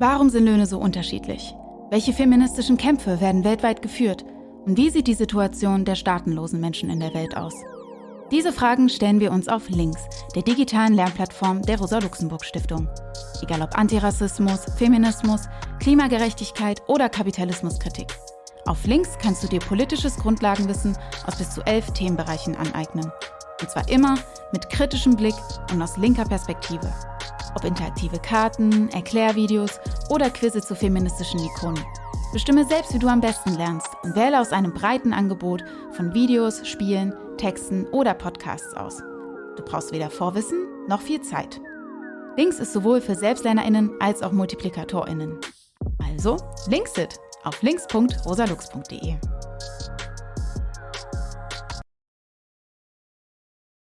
Warum sind Löhne so unterschiedlich? Welche feministischen Kämpfe werden weltweit geführt? Und wie sieht die Situation der staatenlosen Menschen in der Welt aus? Diese Fragen stellen wir uns auf Links, der digitalen Lernplattform der Rosa-Luxemburg-Stiftung. Egal ob Antirassismus, Feminismus, Klimagerechtigkeit oder Kapitalismuskritik. Auf Links kannst du dir politisches Grundlagenwissen aus bis zu elf Themenbereichen aneignen. Und zwar immer mit kritischem Blick und aus linker Perspektive. Ob interaktive Karten, Erklärvideos oder Quizze zu feministischen Ikonen. Bestimme selbst, wie du am besten lernst und wähle aus einem breiten Angebot von Videos, Spielen, Texten oder Podcasts aus. Du brauchst weder Vorwissen noch viel Zeit. Links ist sowohl für SelbstlernerInnen als auch MultiplikatorInnen. Also, Linksit auf links.rosalux.de.